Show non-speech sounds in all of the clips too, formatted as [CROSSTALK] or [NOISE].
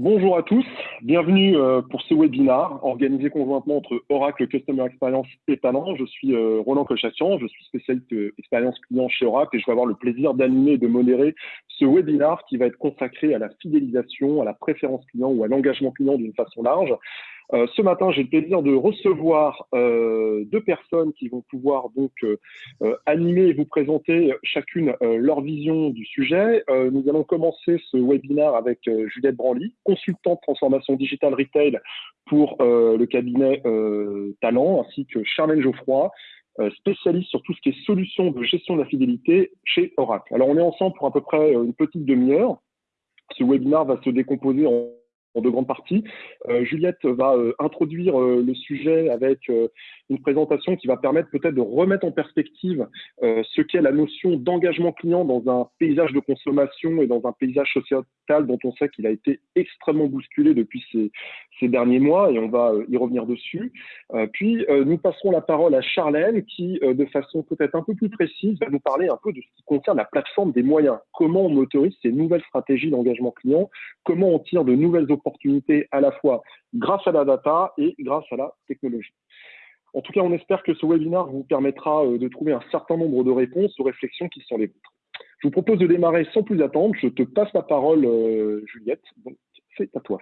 Bonjour à tous, bienvenue euh, pour ce webinaire organisé conjointement entre Oracle Customer Experience et Talent. Je suis euh, Roland Cochassian, je suis spécialiste euh, expérience client chez Oracle et je vais avoir le plaisir d'animer et de modérer ce webinaire qui va être consacré à la fidélisation, à la préférence client ou à l'engagement client d'une façon large. Euh, ce matin, j'ai le plaisir de recevoir euh, deux personnes qui vont pouvoir donc euh, animer et vous présenter chacune leur vision du sujet. nous allons commencer ce webinaire avec Juliette Branly, consultante transformation digitale retail pour le cabinet Talent, ainsi que Charlène Geoffroy, spécialiste sur tout ce qui est solutions de gestion de la fidélité chez Oracle. Alors, on est ensemble pour à peu près une petite demi-heure. Ce webinaire va se décomposer en de grandes parties. Euh, Juliette va euh, introduire euh, le sujet avec une présentation qui va permettre peut-être de remettre en perspective ce qu'est la notion d'engagement client dans un paysage de consommation et dans un paysage sociétal dont on sait qu'il a été extrêmement bousculé depuis ces, ces, derniers mois et on va y revenir dessus. puis nous passerons la parole à Charlène qui, de façon peut-être un peu plus précise, va nous parler un peu de ce qui concerne la plateforme des moyens. Comment on autorise ces nouvelles stratégies d'engagement client? Comment on tire de nouvelles opportunités à la fois grâce à la data et grâce à la technologie. En tout cas, on espère que ce webinaire vous permettra euh, de trouver un certain nombre de réponses aux réflexions qui sont les vôtres. Je vous propose de démarrer sans plus attendre. Je te passe la parole, euh, Juliette. C'est à toi.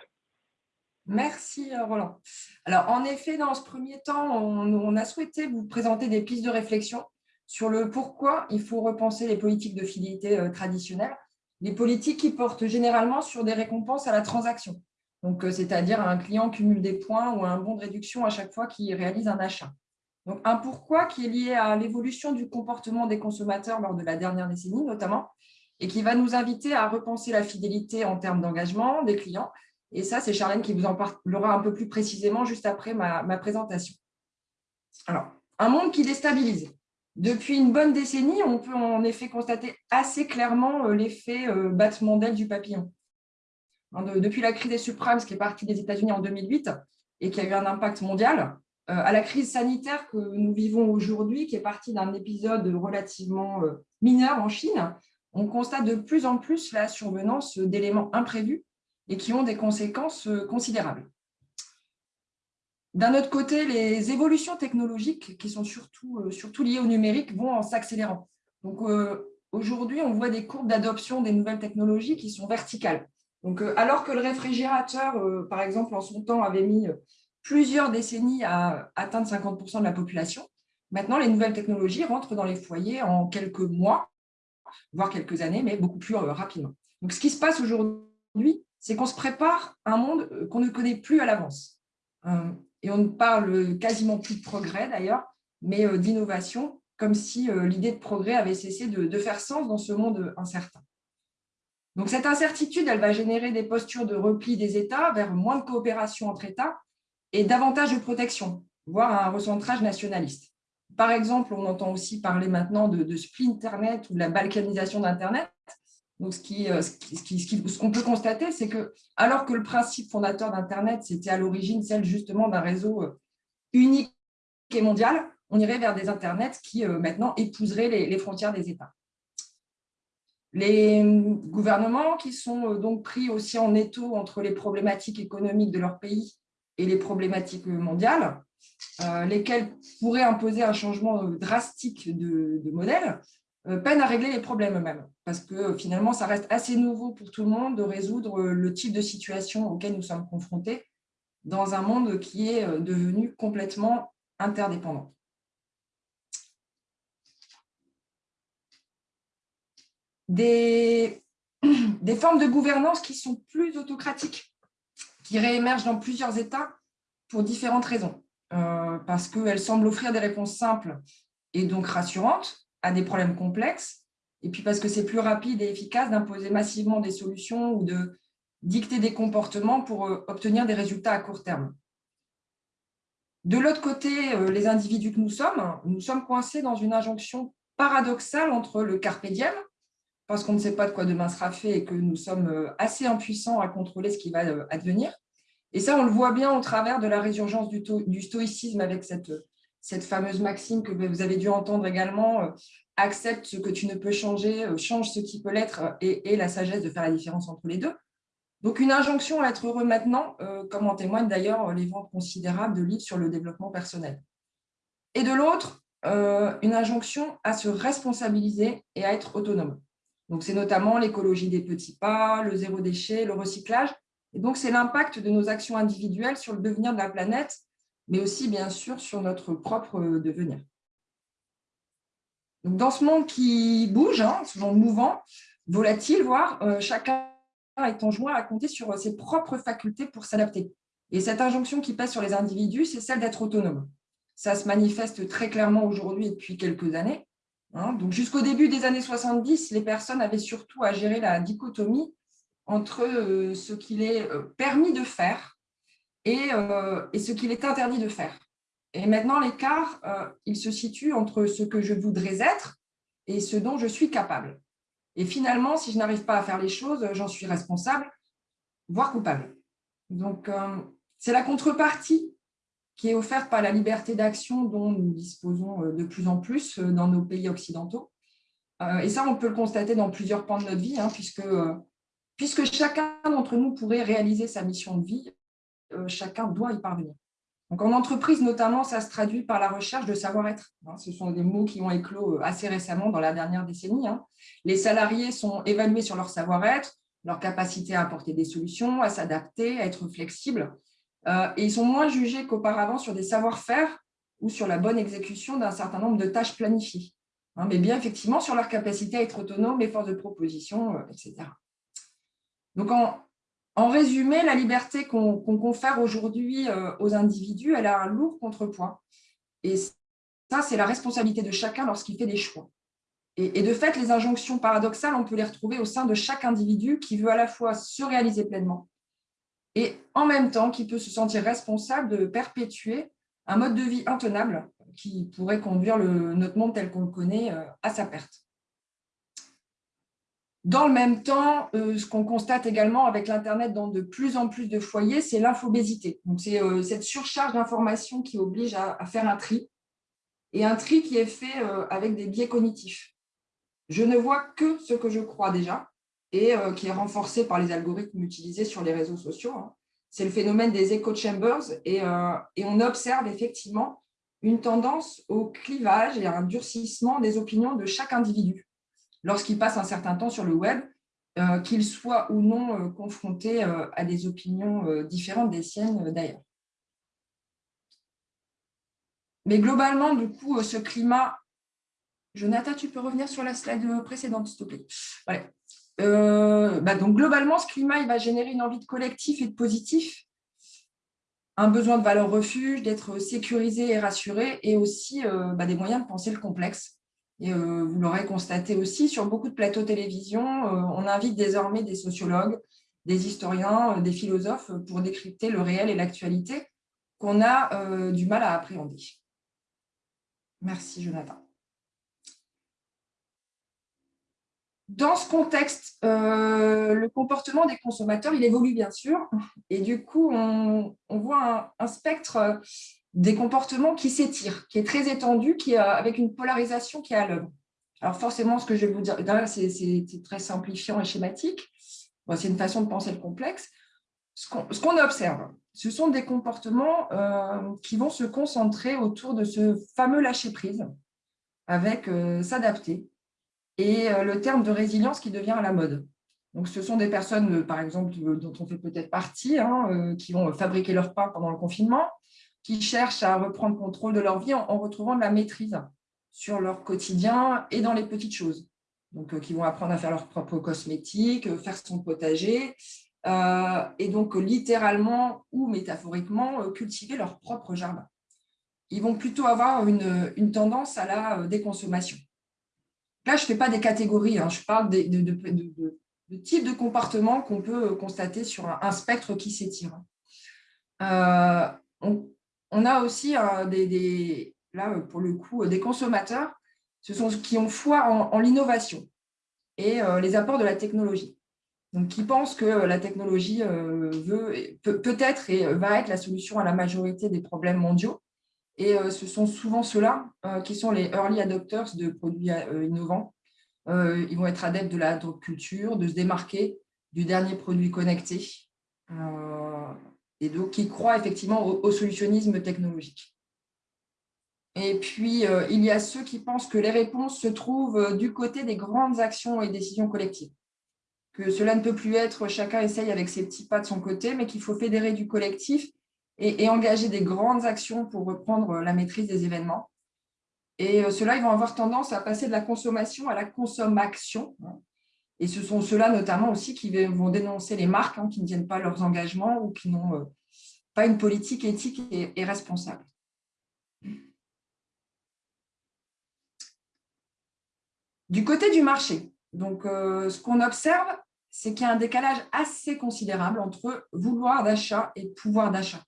Merci, euh, Roland. Alors, en effet, dans ce premier temps, on, a souhaité vous présenter des pistes de réflexion sur le pourquoi il faut repenser les politiques de fidélité traditionnelles, les politiques qui portent généralement sur des récompenses à la transaction donc euh, c'est-à-dire un client cumule des points ou un bon de réduction à chaque fois qu'il réalise un achat. Donc un pourquoi qui est lié à l'évolution du comportement des consommateurs lors de la dernière décennie notamment, et qui va nous inviter à repenser la fidélité en termes d'engagement des clients. Et ça, c'est Charlène qui vous en parlera un peu plus précisément juste après ma, présentation. Alors, un monde qui déstabilise. Depuis une bonne décennie, on peut en effet constater assez clairement euh, l'effet euh, battement d'aile du papillon. Hein, depuis la crise des subprimes qui est partie des États-Unis en 2008 et qui a eu un impact mondial, euh, à la crise sanitaire que nous vivons aujourd'hui, qui est partie d'un épisode relativement euh, mineur en Chine, on constate de plus en plus la survenance d'éléments imprévus et qui ont des conséquences euh, considérables. D'un autre côté, les évolutions technologiques, qui sont surtout, surtout liées au numérique, vont en s'accélérant. Donc, aujourd'hui, on voit des courbes d'adoption des nouvelles technologies qui sont verticales. Euh, alors que le réfrigérateur, euh, par exemple, en son temps, avait mis euh, plusieurs décennies à atteindre 50% de la population, maintenant, les nouvelles technologies rentrent dans les foyers en quelques mois, voire quelques années, mais beaucoup plus rapidement. Donc, ce qui se passe aujourd'hui, c'est qu'on se prépare à un monde qu'on ne connaît plus à l'avance. Et on ne parle quasiment plus de progrès, d'ailleurs, mais d'innovation, comme si l'idée de progrès avait cessé de faire sens dans ce monde incertain. Donc, cette incertitude, elle va générer des postures de repli des États vers moins de coopération entre États et davantage de protection, voire un recentrage nationaliste. Par exemple, on entend aussi parler maintenant de, de Internet ou de la balkanisation d'Internet. Donc, euh, ce qu'on peut constater, c'est que alors que le principe fondateur d'Internet, c'était à l'origine celle justement d'un réseau euh, unique et mondial, on irait vers des Internets qui euh, maintenant épouseraient les frontières des États. Les gouvernements qui sont euh, donc pris aussi en étau entre les problématiques économiques de leur pays et les problématiques mondiales, euh, lesquelles pourraient imposer un changement euh, drastique de, modèle, peinent à régler les problèmes eux-mêmes. Parce que finalement, ça reste assez nouveau pour tout le monde de résoudre le type de situation auquel nous sommes confrontés dans un monde qui est devenu complètement interdépendant. Des, [CLEARS THROAT] des formes de gouvernance qui sont plus autocratiques, qui réémergent dans plusieurs États pour différentes raisons. Euh, parce qu'elles semblent offrir des réponses simples et donc rassurantes à des problèmes complexes, et puis parce que c'est plus rapide et efficace d'imposer massivement des solutions ou de dicter des comportements pour euh, obtenir des résultats à court terme. De l'autre côté, euh, les individus que nous sommes, nous sommes coincés dans une injonction paradoxale entre le carpe diem, parce qu'on ne sait pas de quoi demain sera fait et que nous sommes euh, assez impuissants à contrôler ce qui va euh, advenir. Et ça, on le voit bien au travers de la résurgence du, stoïcisme avec cette, cette fameuse maxime que vous avez dû entendre également, euh, accepte ce que tu ne peux changer, change ce qui peut l'être et, et, la sagesse de faire la différence entre les deux. Donc, une injonction à être heureux maintenant, comme en témoignent d'ailleurs les ventes considérables de livres sur le développement personnel. Et de l'autre, une injonction à se responsabiliser et à être autonome. Donc, c'est notamment l'écologie des petits pas, le zéro déchet, le recyclage. Et donc, c'est l'impact de nos actions individuelles sur le devenir de la planète, mais aussi, bien sûr, sur notre propre devenir. Donc, dans ce monde qui bouge, hein, ce monde mouvant, volatile, voire, euh, chacun est en joie à compter sur ses propres facultés pour s'adapter. Et cette injonction qui pèse sur les individus, c'est celle d'être autonome. Ça se manifeste très clairement aujourd'hui et depuis quelques années. Hein. Donc, jusqu'au début des années 70, les personnes avaient surtout à gérer la dichotomie entre euh, ce qu'il est euh, permis de faire euh, et ce qu'il est interdit de faire. Et maintenant, l'écart, il se situe entre ce que je voudrais être et ce dont je suis capable. Et finalement, si je n'arrive pas à faire les choses, j'en suis responsable, voire coupable. Donc, c'est la contrepartie qui est offerte par la liberté d'action dont nous disposons euh, de plus en plus euh, dans nos pays occidentaux. Euh, et ça, on peut le constater dans plusieurs pans de notre vie, hein, puisque, puisque chacun d'entre nous pourrait réaliser sa mission de vie, chacun doit y parvenir. Donc, en entreprise, notamment, ça se traduit par la recherche de savoir-être. Hein. Ce sont des mots qui ont éclos assez récemment dans la dernière décennie. Hein. Les salariés sont évalués sur leur savoir-être, leur capacité à apporter des solutions, à s'adapter, à être flexibles. Euh, et ils sont moins jugés qu'auparavant sur des savoir-faire ou sur la bonne exécution d'un certain nombre de tâches planifiées, hein, mais bien effectivement sur leur capacité à être autonome et force de proposition, euh, etc. Donc, en, résumé, la liberté qu'on confère aujourd'hui euh, aux individus, elle a un lourd contrepoids. Et ça, c'est la responsabilité de chacun lorsqu'il fait des choix. et, de fait, les injonctions paradoxales, on peut les retrouver au sein de chaque individu qui veut à la fois se réaliser pleinement, et en même temps qui peut se sentir responsable de perpétuer un mode de vie intenable qui pourrait conduire notre monde tel qu'on le connaît euh, à sa perte. Dans le même temps, euh, ce qu'on constate également avec l'Internet dans de plus en plus de foyers, c'est l'infobésité. C'est euh, cette surcharge d'informations qui oblige à, faire un tri, et un tri qui est fait avec des biais cognitifs. Je ne vois que ce que je crois déjà, et euh, qui est renforcé par les algorithmes utilisés sur les réseaux sociaux. Hein. C'est le phénomène des echo chambers et, euh, et, on observe effectivement une tendance au clivage et à un durcissement des opinions de chaque individu lorsqu'il passe un certain temps sur le web, euh, qu'il soit ou non confronté à des opinions différentes des siennes d'ailleurs. Mais globalement, du coup, ce climat... Jonathan, tu peux revenir sur la slide précédente, s'il te plaît? Euh, bah, donc globalement, ce climat va générer une envie de collectif et de positif, un besoin de valeur refuge, d'être sécurisé et rassuré, et aussi euh, bah, des moyens de penser le complexe. Et euh, vous l'aurez constaté aussi, sur beaucoup de plateaux télévision, on invite désormais des sociologues, des historiens, des philosophes pour décrypter le réel et l'actualité qu'on a du mal à appréhender. Merci Jonathan. Dans ce contexte, euh, le comportement des consommateurs, il évolue bien sûr, et du coup, on, voit un, spectre des comportements qui s'étire, qui est très étendu, qui avec une polarisation qui est à l'œuvre. Alors forcément, ce que je vais vous dire, c'est très simplifiant et schématique, c'est une façon de penser le complexe. Ce qu'on observe, ce sont des comportements euh, qui vont se concentrer autour de ce fameux lâcher-prise, avec euh, s'adapter, et euh, le terme de résilience qui devient à la mode. Donc, ce sont des personnes, euh, par exemple, euh, dont on fait peut-être partie, hein, qui vont fabriquer leur pain pendant le confinement, qui cherchent à reprendre contrôle de leur vie en, retrouvant de la maîtrise sur leur quotidien et dans les petites choses. Donc, qui vont apprendre à faire leurs propres cosmétiques, faire son potager, et donc littéralement ou métaphoriquement cultiver leur propre jardin. Ils vont plutôt avoir une, une tendance à la déconsommation. Là, je ne fais pas des catégories, hein. je parle de, de, types de comportements qu'on peut constater sur un, spectre qui s'étire. Euh, on, a aussi des, là, pour le coup, des consommateurs ce sont ceux qui ont foi en, l'innovation et euh, les apports de la technologie. Donc, qui pensent que la technologie euh, veut, peut-être et va être la solution à la majorité des problèmes mondiaux et euh, ce sont souvent ceux-là euh, qui sont les early adopters de produits euh, innovants. ils vont être adeptes de la culture, de se démarquer du dernier produit connecté et donc qui croient effectivement au, solutionnisme technologique. Et puis, il y a ceux qui pensent que les réponses se trouvent du côté des grandes actions et décisions collectives que cela ne peut plus être chacun essaye avec ses petits pas de son côté, mais qu'il faut fédérer du collectif et, engager des grandes actions pour reprendre la maîtrise des événements. Et euh, ceux-là, ils vont avoir tendance à passer de la consommation à la consommation. Et ce sont ceux-là notamment aussi qui vont dénoncer les marques hein, qui ne tiennent pas leurs engagements ou qui n'ont euh, pas une politique éthique et responsable. Du côté du marché, donc, euh, ce qu'on observe, c'est qu'il y a un décalage assez considérable entre vouloir d'achat et pouvoir d'achat.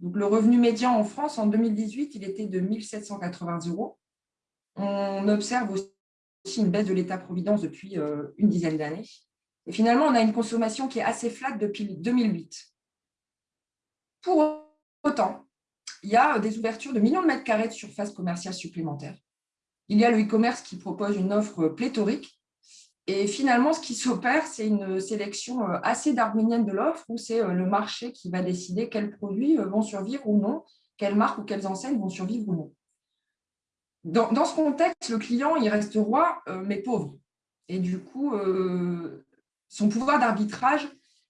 Donc, le revenu médian en France, en 2018, il était de 1 780 euros. On observe aussi une baisse de l'État-providence depuis euh, une dizaine d'années. Et finalement, on a une consommation qui est assez flatte depuis 2008. Pour autant, il y a des ouvertures de millions de mètres carrés de surface commerciale supplémentaires. Il y a le e-commerce qui propose une offre pléthorique et finalement, ce qui s'opère, c'est une sélection euh, assez darwinienne de l'offre, où c'est euh, le marché qui va décider quels produits euh, vont survivre ou non, quelles marques ou quelles enseignes vont survivre ou non. Dans, ce contexte, le client, il reste roi, mais pauvre. Et du coup, son pouvoir d'arbitrage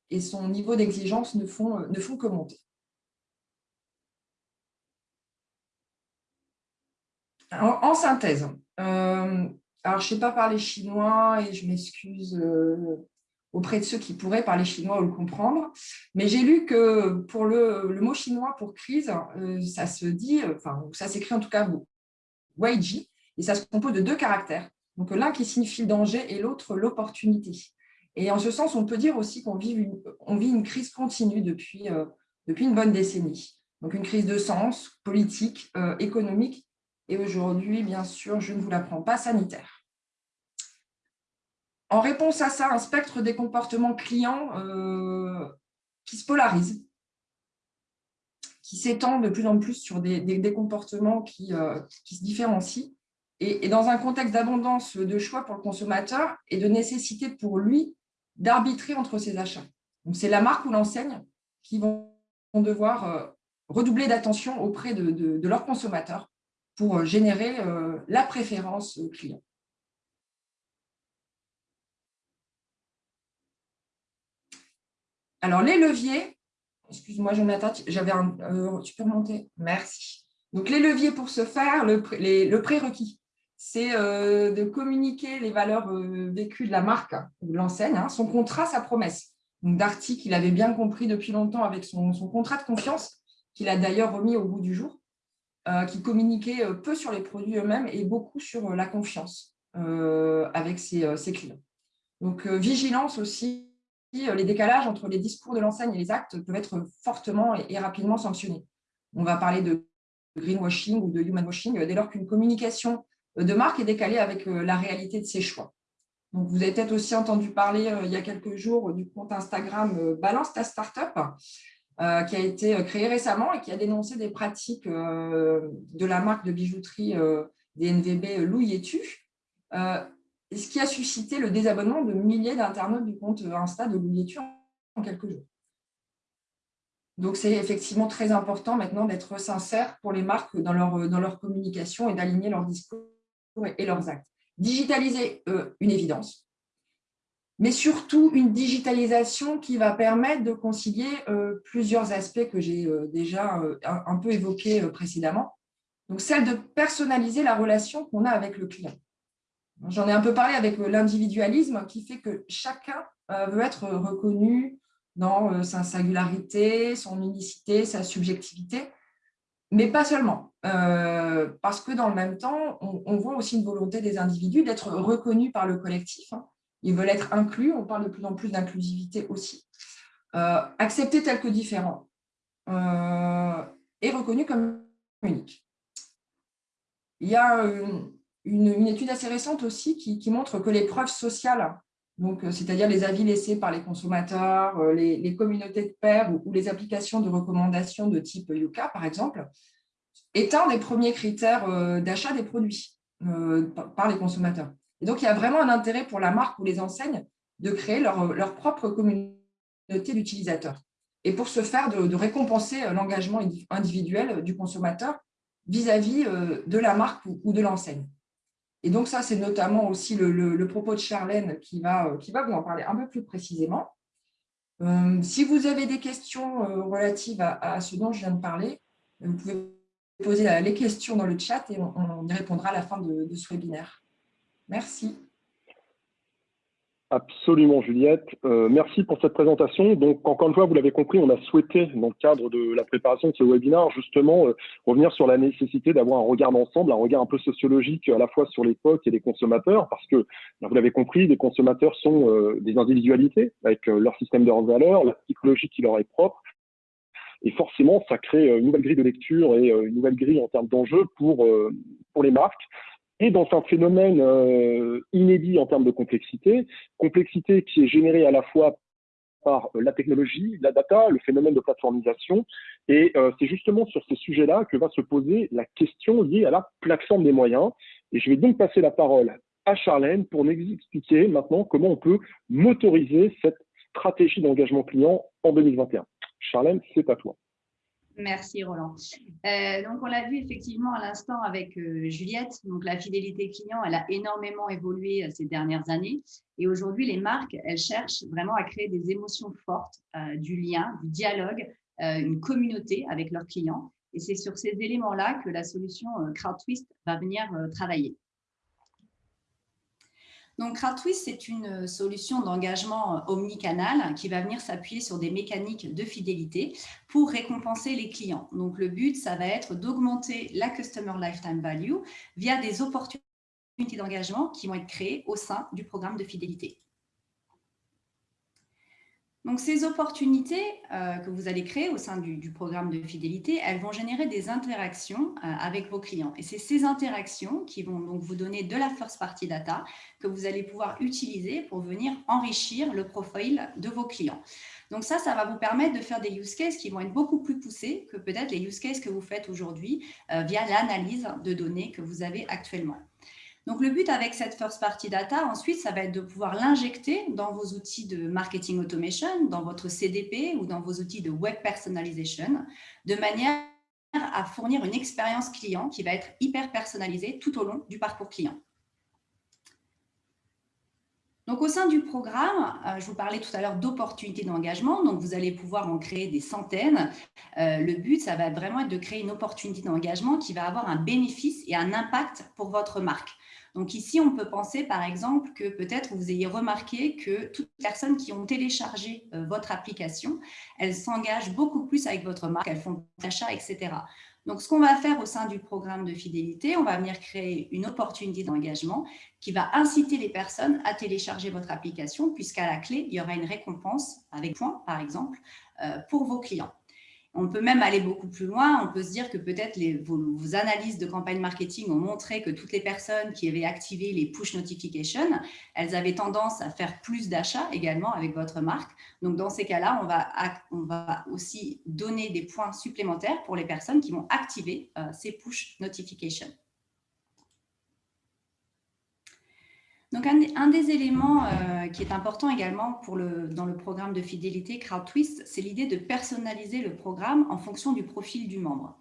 et son niveau d'exigence ne font, ne font que monter. en synthèse, alors, je ne sais pas parler chinois et je m'excuse euh, auprès de ceux qui pourraient parler chinois ou le comprendre, mais j'ai lu que pour le, mot chinois pour crise, euh, ça se dit, enfin, ça s'écrit en tout cas Weiji, et ça se compose de deux caractères. Donc, l'un qui signifie danger et l'autre l'opportunité. Et en ce sens, on peut dire aussi qu'on vit une, crise continue depuis, euh, depuis une bonne décennie. Donc, une crise de sens politique, économique et aujourd'hui, bien sûr, je ne vous l'apprends pas, sanitaire. En réponse à ça, un spectre des comportements clients euh, qui se polarise, qui s'étend de plus en plus sur des, comportements euh, qui, se différencient, et, dans un contexte d'abondance de choix pour le consommateur et de nécessité pour lui d'arbitrer entre ses achats. C'est la marque ou l'enseigne qui vont devoir euh, redoubler d'attention auprès de, de leurs consommateurs pour euh, générer euh, la préférence client. Alors, les leviers, excuse-moi Jonathan, j'avais un, euh, tu peux remonter, merci. Donc, les leviers pour ce faire, le, prérequis, c'est de communiquer les valeurs vécues de la marque ou de l'enseigne, hein, son contrat, sa promesse. Donc, Darty, qu'il avait bien compris depuis longtemps avec son contrat de confiance, qu'il a d'ailleurs remis au bout du jour. Euh, qui communiquait euh, peu sur les produits eux-mêmes et beaucoup sur euh, la confiance avec ses, clients. Donc, vigilance aussi, les décalages entre les discours de l'enseigne et les actes peuvent être fortement et, rapidement sanctionnés. On va parler de greenwashing ou de human washing dès lors qu'une communication de marque est décalée avec la réalité de ses choix. Donc, vous avez peut-être aussi entendu parler il y a quelques jours du compte Instagram Balance ta startup, euh, qui a été euh, créé récemment et qui a dénoncé des pratiques euh, de la marque de bijouterie des NVB Louis et Tu, ce qui a suscité le désabonnement de milliers d'internautes du compte Insta de Louis et Tu en quelques jours. Donc, c'est effectivement très important maintenant d'être sincère pour les marques dans leur, dans leur communication et d'aligner leurs discours et leurs actes. Digitaliser, une évidence mais surtout une digitalisation qui va permettre de concilier euh, plusieurs aspects que j'ai euh, déjà euh, un, peu évoqués précédemment. Donc, celle de personnaliser la relation qu'on a avec le client. J'en ai un peu parlé avec l'individualisme qui fait que chacun veut être reconnu dans sa singularité, son unicité, sa subjectivité, mais pas seulement. parce que dans le même temps, on, voit aussi une volonté des individus d'être reconnus par le collectif, hein, ils veulent être inclus, on parle de plus en plus d'inclusivité aussi. Euh, acceptés tels que différents euh, et reconnus comme uniques. Il y a une, étude assez récente aussi qui, montre que les preuves sociales, c'est-à-dire les avis laissés par les consommateurs, euh, les, communautés de pairs ou, les applications de recommandation de type Yuka, par exemple, est un des premiers critères d'achat des produits par les consommateurs. Et donc, il y a vraiment un intérêt pour la marque ou les enseignes de créer leur, propre communauté d'utilisateurs. Et pour ce faire, de, récompenser l'engagement individuel du consommateur vis-à-vis de la marque ou de l'enseigne. Et donc ça, c'est notamment aussi le, propos de Charlène qui va, qui va vous en parler un peu plus précisément. Euh, si vous avez des questions euh, relatives à, ce dont je viens de parler, vous pouvez poser les questions dans le chat et on, y répondra à la fin de ce webinaire. Merci. Absolument, Juliette. Euh, merci pour cette présentation. Donc, encore une fois, vous l'avez compris, on a souhaité, dans le cadre de la préparation de ce webinaire, justement, euh, revenir sur la nécessité d'avoir un regard d'ensemble, un regard un peu sociologique à la fois sur l'époque et les consommateurs, parce que, vous l'avez compris, les consommateurs sont euh, des individualités avec leur système de valeurs, la psychologie qui leur est propre. Et forcément, ça crée une nouvelle grille de lecture et une nouvelle grille en termes d'enjeux pour, pour les marques et dans un phénomène euh, inédit en termes de complexité, complexité qui est générée à la fois par euh, la technologie, la data, le phénomène de plateformisation. Et euh, c'est justement sur ces sujets-là que va se poser la question liée à la plateforme des moyens. Et je vais donc passer la parole à Charlène pour nous expliquer maintenant comment on peut motoriser cette stratégie d'engagement client en 2021. Charlène, c'est à toi. Merci Roland. Euh, donc on l'a vu effectivement à l'instant avec euh, Juliette, donc la fidélité client, elle a énormément évolué euh, ces dernières années et aujourd'hui les marques, elles cherchent vraiment à créer des émotions fortes, du lien, du dialogue, une communauté avec leurs clients et c'est sur ces éléments-là que la solution CrowdTwist va venir travailler. Donc, CrowdTwist, c'est une solution d'engagement euh, omnicanal qui va venir s'appuyer sur des mécaniques de fidélité pour récompenser les clients. Donc, le but, ça va être d'augmenter la Customer Lifetime Value via des opportunités d'engagement qui vont être créées au sein du programme de fidélité. Donc, ces opportunités euh, que vous allez créer au sein du, programme de fidélité, elles vont générer des interactions euh, avec vos clients. Et c'est ces interactions qui vont donc vous donner de la first party data que vous allez pouvoir utiliser pour venir enrichir le profil de vos clients. Donc ça, ça va vous permettre de faire des use cases qui vont être beaucoup plus poussés que peut-être les use cases que vous faites aujourd'hui euh, via l'analyse de données que vous avez actuellement. Donc, le but avec cette first party data, ensuite, ça va être de pouvoir l'injecter dans vos outils de marketing automation, dans votre CDP ou dans vos outils de web personalization, de manière à fournir une expérience client qui va être hyper personnalisée tout au long du parcours client. Donc, au sein du programme, euh, je vous parlais tout à l'heure d'opportunités d'engagement. Donc, vous allez pouvoir en créer des centaines. Euh, le but, ça va vraiment être de créer une opportunité d'engagement qui va avoir un bénéfice et un impact pour votre marque. Donc ici, on peut penser par exemple que peut-être vous ayez remarqué que toutes les personnes qui ont téléchargé euh, votre application, elles s'engagent beaucoup plus avec votre marque, elles font des achats, etc. Donc, ce qu'on va faire au sein du programme de fidélité, on va venir créer une opportunité d'engagement qui va inciter les personnes à télécharger votre application puisqu'à la clé, il y aura une récompense avec points, par exemple, euh, pour vos clients. On peut même aller beaucoup plus loin. On peut se dire que peut-être vos, analyses de campagne marketing ont montré que toutes les personnes qui avaient activé les push notifications, elles avaient tendance à faire plus d'achats également avec votre marque. Donc, dans ces cas-là, on va, on va aussi donner des points supplémentaires pour les personnes qui vont activer euh, ces push notifications. Donc, un, des éléments euh, qui est important également dans le programme de fidélité CrowdTwist, c'est l'idée de personnaliser le programme en fonction du profil du membre.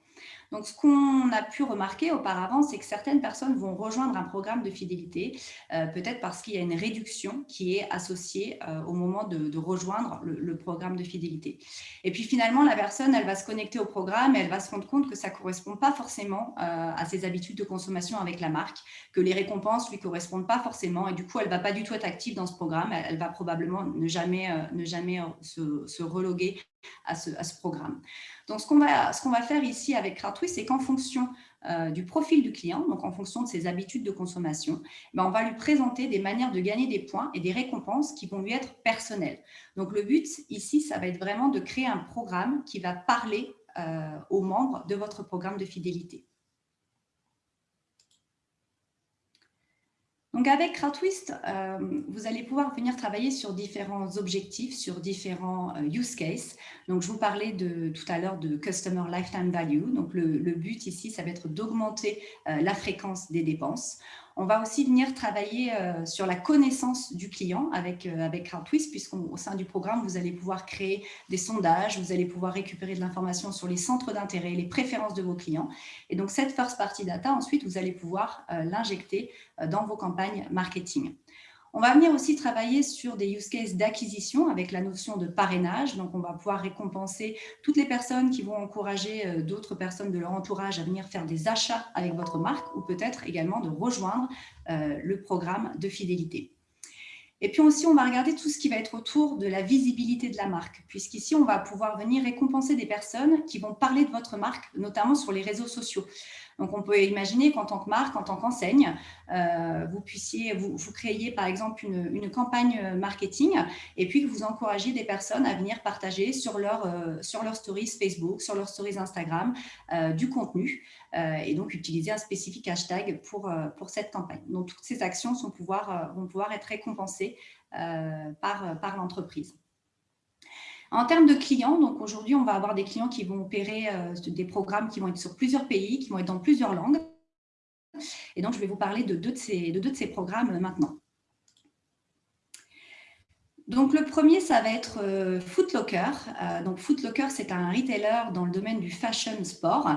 Donc, ce qu'on a pu remarquer auparavant, c'est que certaines personnes vont rejoindre un programme de fidélité, euh, peut-être parce qu'il y a une réduction qui est associée euh, au moment de, rejoindre le, programme de fidélité. Et puis finalement, la personne, elle va se connecter au programme et elle va se rendre compte que ça ne correspond pas forcément euh, à ses habitudes de consommation avec la marque, que les récompenses lui correspondent pas forcément et du coup, elle ne va pas du tout être active dans ce programme. Elle, va probablement ne jamais, ne jamais se, reloguer à ce, programme. Donc, ce qu'on va, va, faire ici avec C'est qu'en fonction euh, du profil du client, donc en fonction de ses habitudes de consommation, ben, on va lui présenter des manières de gagner des points et des récompenses qui vont lui être personnelles. Donc, le but ici, ça va être vraiment de créer un programme qui va parler euh, aux membres de votre programme de fidélité. Donc avec CrowdTwist, euh, vous allez pouvoir venir travailler sur différents objectifs, sur différents euh, use cases. Donc je vous parlais de, tout à l'heure de Customer Lifetime Value. Donc le, but ici, ça va être d'augmenter euh, la fréquence des dépenses. On va aussi venir travailler euh, sur la connaissance du client avec, euh, avec CrowdTwist, puisqu'au sein du programme, vous allez pouvoir créer des sondages, vous allez pouvoir récupérer de l'information sur les centres d'intérêt, les préférences de vos clients. Et donc, cette first party data, ensuite, vous allez pouvoir euh, l'injecter dans vos campagnes marketing. On va venir aussi travailler sur des use cases d'acquisition avec la notion de parrainage. Donc, on va pouvoir récompenser toutes les personnes qui vont encourager euh, d'autres personnes de leur entourage à venir faire des achats avec votre marque ou peut-être également de rejoindre euh, le programme de fidélité. Et puis aussi, on va regarder tout ce qui va être autour de la visibilité de la marque, puisqu'ici, on va pouvoir venir récompenser des personnes qui vont parler de votre marque, notamment sur les réseaux sociaux. Donc, on peut imaginer qu'en tant que marque, en tant qu'enseigne, euh, vous puissiez, vous, vous, par exemple une, campagne marketing et puis que vous encouragiez des personnes à venir partager sur leur, euh, stories Facebook, sur leurs stories Instagram, euh, du contenu et donc utiliser un spécifique hashtag pour, cette campagne. Donc, toutes ces actions pouvoir, vont pouvoir être récompensées par l'entreprise. En termes de clients, donc aujourd'hui, on va avoir des clients qui vont opérer euh, des programmes qui vont être sur plusieurs pays, qui vont être dans plusieurs langues. Et donc, je vais vous parler de deux de ces, de deux de ces programmes euh, maintenant. Donc, le premier, ça va être euh, Footlocker. Euh, donc, Footlocker, c'est un retailer dans le domaine du fashion sport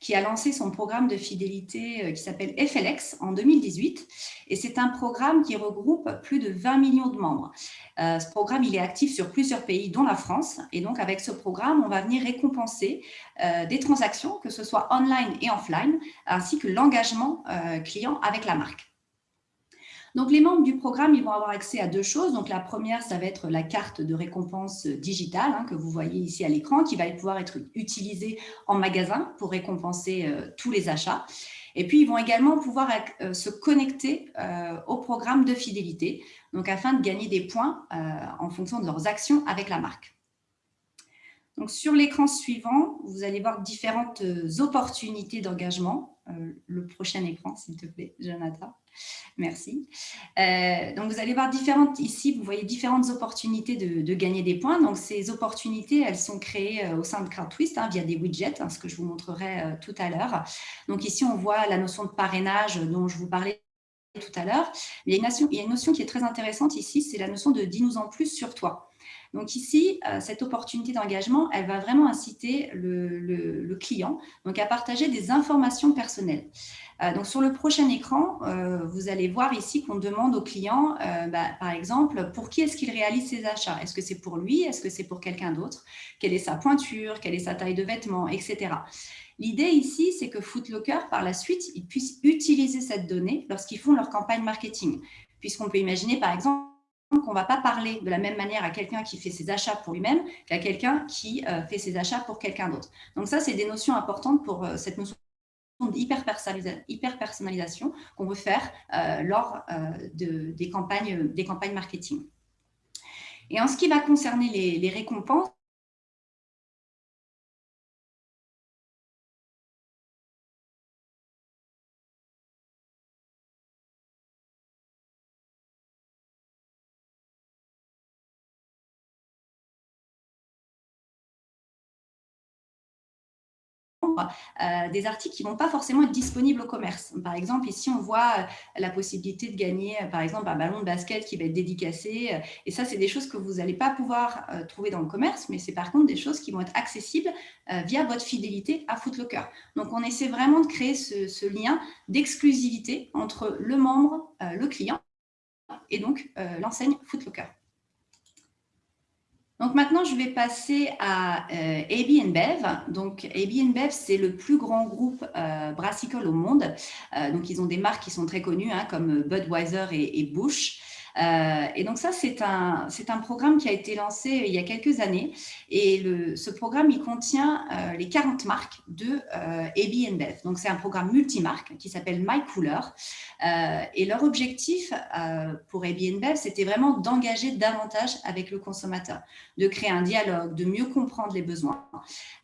qui a lancé son programme de fidélité euh, qui s'appelle FLX en 2018. Et c'est un programme qui regroupe plus de 20 millions de membres. ce programme, il est actif sur plusieurs pays, dont la France. Et donc, avec ce programme, on va venir récompenser des transactions, que ce soit online et offline, ainsi que l'engagement client avec la marque. Donc, les membres du programme, ils vont avoir accès à deux choses. Donc, la première, ça va être la carte de récompense digitale hein, que vous voyez ici à l'écran, qui va pouvoir être utilisée en magasin pour récompenser euh, tous les achats. Et puis, ils vont également pouvoir euh, se connecter euh, au programme de fidélité, donc afin de gagner des points en fonction de leurs actions avec la marque. Donc, sur l'écran suivant, vous allez voir différentes opportunités d'engagement. le prochain écran, s'il te plaît, Jonathan. Merci. Euh, donc, vous allez voir différentes, ici, vous voyez différentes opportunités de, gagner des points. Donc, ces opportunités, elles sont créées euh, au sein de CrowdTwist hein, via des widgets, hein, ce que je vous montrerai euh, tout à l'heure. Donc, ici, on voit la notion de parrainage dont je vous parlais tout à l'heure. Il, il, y a une notion qui est très intéressante ici, c'est la notion de « dis-nous en plus sur toi ». Donc ici, euh, cette opportunité d'engagement, elle va vraiment inciter le, client donc à partager des informations personnelles. Euh, donc sur le prochain écran, euh, vous allez voir ici qu'on demande au client, bah, par exemple, pour qui est-ce qu'il réalise ses achats? Est-ce que c'est pour lui? Est-ce que c'est pour quelqu'un d'autre? Quelle est sa pointure? Quelle est sa taille de vêtements? Etc. L'idée ici, c'est que Footlocker, par la suite, ils puissent utiliser cette donnée lorsqu'ils font leur campagne marketing. Puisqu'on peut imaginer, par exemple, qu'on ne va pas parler de la même manière à quelqu'un qui fait ses achats pour lui-même qu'à quelqu'un qui euh, fait ses achats pour quelqu'un d'autre. Donc ça, c'est des notions importantes pour euh, cette notion d'hyper-personnalisation qu'on veut faire euh, lors des campagnes marketing. Et en ce qui va concerner les récompenses, Euh, des articles qui ne vont pas forcément être disponibles au commerce. Par exemple, ici, on voit euh, la possibilité de gagner, euh, par exemple, un ballon de basket qui va être dédicacé. Et ça, c'est des choses que vous n'allez pas pouvoir trouver dans le commerce, mais c'est par contre des choses qui vont être accessibles via votre fidélité à Footlocker. Donc, on essaie vraiment de créer ce, ce lien d'exclusivité entre le membre, le client et donc l'enseigne Footlocker. Donc maintenant, je vais passer à euh, AB Bev. Donc AB Bev, c'est le plus grand groupe euh, brassicole au monde. Euh, donc ils ont des marques qui sont très connues, hein, comme Budweiser et Bush. Euh, et donc ça, c'est un, un programme qui a été lancé il y a quelques années. Et le, ce programme, il contient euh, les 40 marques de euh, AB Bev. Donc c'est un programme multimarque qui s'appelle My Cooler. Euh, et leur objectif pour AB Bev, c'était vraiment d'engager davantage avec le consommateur, de créer un dialogue, de mieux comprendre les besoins.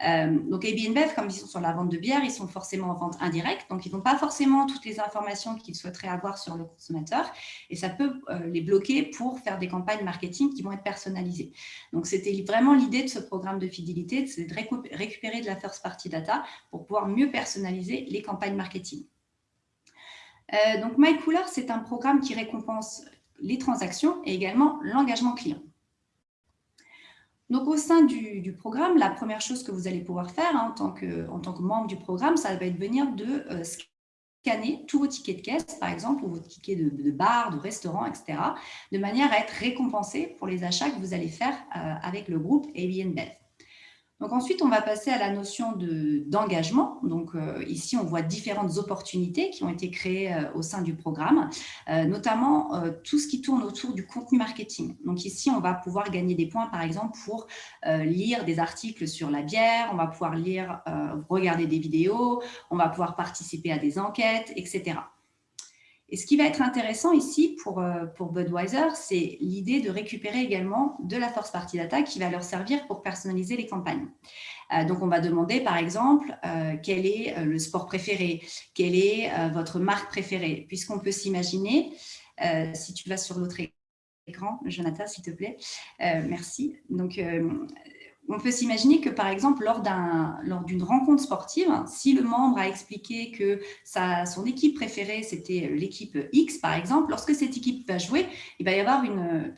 donc AB Bev, comme ils sont sur la vente de bière, ils sont forcément en vente indirecte. Donc ils n'ont pas forcément toutes les informations qu'ils souhaiteraient avoir sur le consommateur. Et ça peut les pour faire des campagnes marketing qui vont être personnalisées. Donc, c'était vraiment l'idée de ce programme de fidélité, c'est de récupérer de la first party data pour pouvoir mieux personnaliser les campagnes marketing. donc MyCooler, c'est un programme qui récompense les transactions et également l'engagement client. Donc, au sein du, programme, la première chose que vous allez pouvoir faire hein, en, tant que, en, tant que, membre du programme, ça va être venir de scanner tous vos tickets de caisse, par exemple, ou vos tickets de, bar, de restaurant, etc., de manière à être récompensé pour les achats que vous allez faire avec le groupe ABNBev. Donc ensuite, on va passer à la notion d'engagement. Donc euh, ici, on voit différentes opportunités qui ont été créées euh, au sein du programme, euh, notamment tout ce qui tourne autour du contenu marketing. Donc ici, on va pouvoir gagner des points, par exemple, pour lire des articles sur la bière, on va pouvoir lire, regarder des vidéos, on va pouvoir participer à des enquêtes, etc. Et ce qui va être intéressant ici pour, euh, pour Budweiser, c'est l'idée de récupérer également de la force party data qui va leur servir pour personnaliser les campagnes. Euh, donc, on va demander, par exemple, euh, quel est le sport préféré, quelle est votre marque préférée, puisqu'on peut s'imaginer, si tu vas sur l'autre écran, Jonathan, s'il te plaît, merci. Donc, on peut s'imaginer que, par exemple, lors d'une rencontre sportive, si le membre a expliqué que sa, son équipe préférée, c'était l'équipe X, par exemple, lorsque cette équipe va jouer, il va y avoir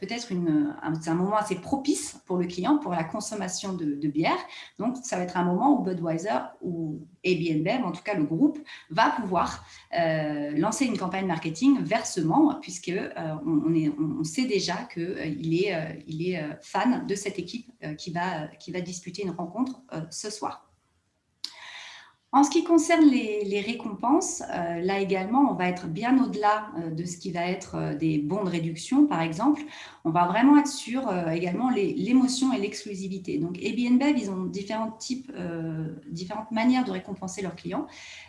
peut-être un, un, moment assez propice pour le client pour la consommation de, bière. Donc, ça va être un moment où Budweiser ou ABNB, en tout cas le groupe, va pouvoir euh, lancer une campagne marketing vers ce membre, puisque euh, on, sait déjà qu'il euh, est, il est fan de cette équipe qui va qui va disputer une rencontre euh, ce soir. En ce qui concerne les, récompenses, euh, là également, on va être bien au-delà euh, de ce qui va être des bons de réduction, par exemple. On va vraiment être sur également l'émotion et l'exclusivité. Donc, Airbnb, ils ont différents types, différentes manières de récompenser leurs clients.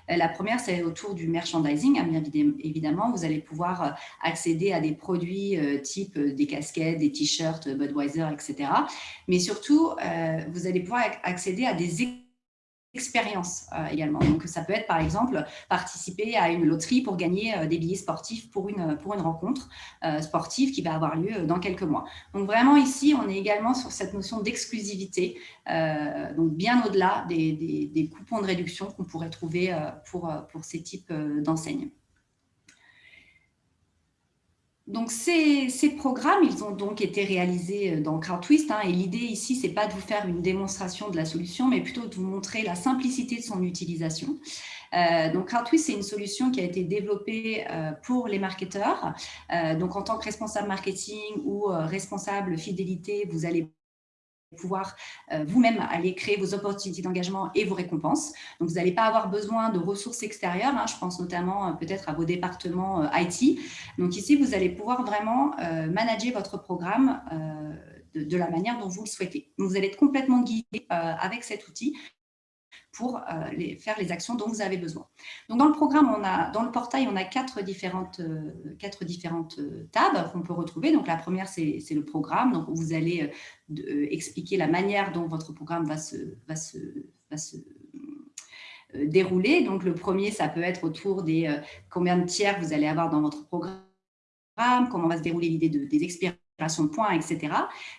la première, c'est autour du merchandising. Hein, évidemment, vous allez pouvoir accéder à des produits type des casquettes, des t-shirts, Budweiser, etc. Mais surtout, vous allez pouvoir accéder à des expérience euh, également. Donc, ça peut être, par exemple, participer à une loterie pour gagner euh, des billets sportifs pour une, une rencontre euh, sportive qui va avoir lieu dans quelques mois. Donc, vraiment, ici, on est également sur cette notion d'exclusivité, donc bien au-delà des, coupons de réduction qu'on pourrait trouver pour ces types d'enseignes. Donc, ces, programmes, ils ont donc été réalisés euh, dans CrowdTwist. Hein, et l'idée ici, ce n'est pas de vous faire une démonstration de la solution, mais plutôt de vous montrer la simplicité de son utilisation. Euh, donc, CrowdTwist, c'est une solution qui a été développée euh, pour les marketeurs. donc, en tant que responsable marketing ou responsable fidélité, vous allez pouvoir euh, vous-même aller créer vos opportunités d'engagement et vos récompenses. Donc, vous n'allez pas avoir besoin de ressources extérieures. Hein. je pense notamment euh, peut-être à vos départements euh, IT. Donc, ici, vous allez pouvoir vraiment manager votre programme de, la manière dont vous le souhaitez. Vous allez être complètement guidé avec cet outil pour euh, faire les actions dont vous avez besoin. Donc, dans le programme, on a, dans le portail, on a quatre différentes, euh, quatre différentes euh, tables qu'on peut retrouver. Donc, la première, c'est le programme. Donc, vous allez expliquer la manière dont votre programme va se, va se, va se dérouler. Donc, le premier, ça peut être autour des combien de tiers vous allez avoir dans votre programme, comment va se dérouler l'idée de, des expériences de points, etc.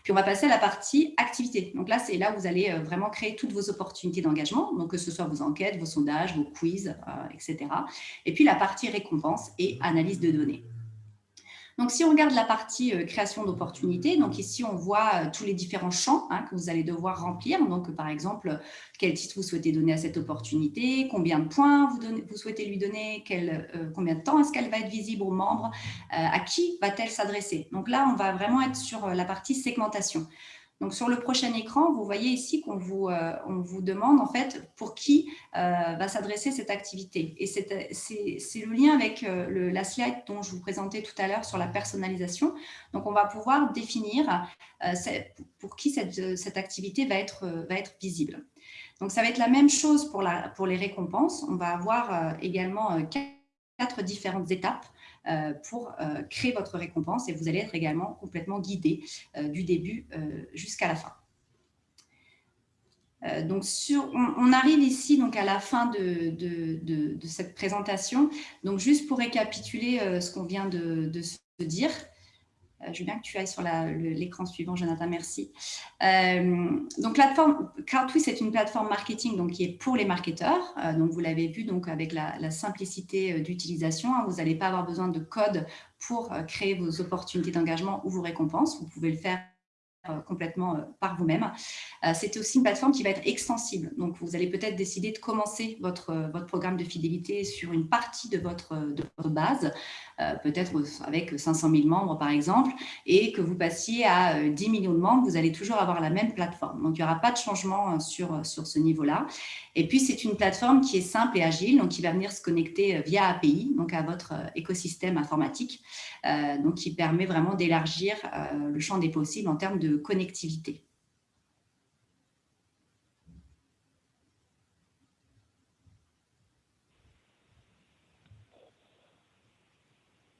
Puis on va passer à la partie activité. Donc là, c'est là où vous allez euh, vraiment créer toutes vos opportunités d'engagement, donc que ce soit vos enquêtes, vos sondages, vos quiz, euh, etc. Et puis la partie récompense et analyse de données. Donc, si on regarde la partie euh, création d'opportunités, donc ici, on voit euh, tous les différents champs hein, que vous allez devoir remplir. Donc, par exemple, quel titre vous souhaitez donner à cette opportunité, combien de points vous, souhaitez lui donner, euh, combien de temps est-ce qu'elle va être visible aux membres, à qui va-t-elle s'adresser. Donc là, on va vraiment être sur la partie segmentation. Donc, sur le prochain écran, vous voyez ici qu'on vous, euh, vous demande en fait pour qui euh, va s'adresser cette activité. Et c'est le lien avec euh, la slide dont je vous présentais tout à l'heure sur la personnalisation. Donc, on va pouvoir définir pour qui cette, cette, activité va être, va être visible. Donc, ça va être la même chose pour, la, pour les récompenses. On va avoir également quatre différentes étapes pour euh, créer votre récompense et vous allez être également complètement guidé euh, du début jusqu'à la fin. donc, on, arrive ici donc à la fin de, de, cette présentation. Donc, juste pour récapituler ce qu'on vient de, se dire, je veux bien que tu ailles sur l'écran suivant, Jonathan, merci. donc, plateforme CrowdTwist est une plateforme marketing donc, qui est pour les marketeurs. donc, vous l'avez vu donc, avec la, simplicité d'utilisation. Hein. vous n'allez pas avoir besoin de code pour créer vos opportunités d'engagement ou vos récompenses. Vous pouvez le faire euh, complètement euh, par vous-même. Euh, c'est aussi une plateforme qui va être extensible. Donc, vous allez peut-être décider de commencer votre, votre programme de fidélité sur une partie de votre, de votre base, peut-être avec 500 000 membres, par exemple, et que vous passiez à 10 millions de membres, vous allez toujours avoir la même plateforme. Donc, il n'y aura pas de changement sur, sur ce niveau-là. Et puis, c'est une plateforme qui est simple et agile, donc qui va venir se connecter via API, donc à votre écosystème informatique, donc qui permet vraiment d'élargir le champ des possibles en termes de connectivité.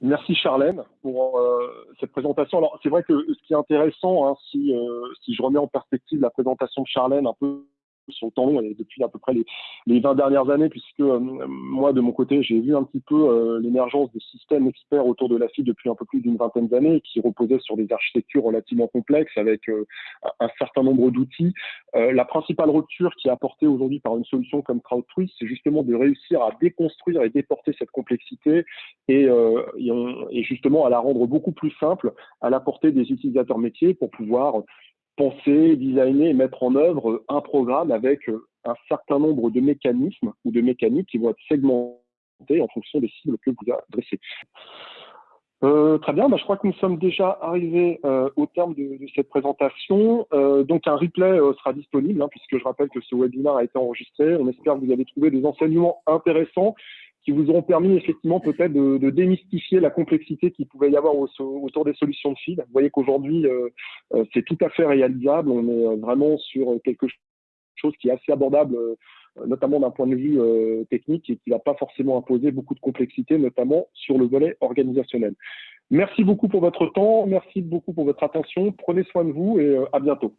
Merci Charlène pour euh, cette présentation. Alors c'est vrai que ce qui est intéressant, hein, si, euh, si je remets en perspective la présentation de Charlène un peu sur le temps et depuis à peu près les, les 20 dernières années, puisque euh, moi, de mon côté, j'ai vu un petit peu euh, l'émergence de systèmes experts autour de la FIDE depuis un peu plus d'une vingtaine d'années, qui reposaient sur des architectures relativement complexes avec euh, un certain nombre d'outils. la principale rupture qui est apportée aujourd'hui par une solution comme CrowdTwist, c'est justement de réussir à déconstruire et déporter cette complexité et, et, et justement à la rendre beaucoup plus simple à la portée des utilisateurs métiers pour pouvoir penser, designer et mettre en œuvre un programme avec euh, un certain nombre de mécanismes ou de mécaniques qui vont être segmentés en fonction des cibles que vous adressez. Euh, très bien, bah, je crois que nous sommes déjà arrivés euh, au terme de, cette présentation. donc un replay sera disponible, hein, puisque je rappelle que ce webinaire a été enregistré. On espère que vous avez trouvé des enseignements intéressants qui vous auront permis effectivement peut-être de, démystifier la complexité qu'il pouvait y avoir autour des solutions de feed. Vous voyez qu'aujourd'hui, euh, euh, c'est tout à fait réalisable. On est euh, vraiment sur quelque chose qui est assez abordable, notamment d'un point de vue technique et qui ne va pas forcément imposer beaucoup de complexité, notamment sur le volet organisationnel. Merci beaucoup pour votre temps, merci beaucoup pour votre attention. Prenez soin de vous et à bientôt.